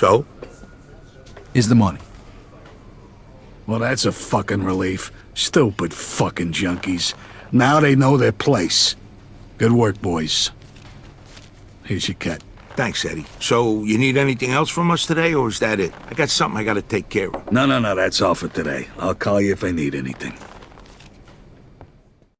So? Is the money. Well, that's a fucking relief. Stupid fucking junkies. Now they know their place. Good work, boys. Here's your cut. Thanks, Eddie. So, you need anything else from us today, or is that it? I got something I gotta take care of. No, no, no, that's all for today. I'll call you if I need anything.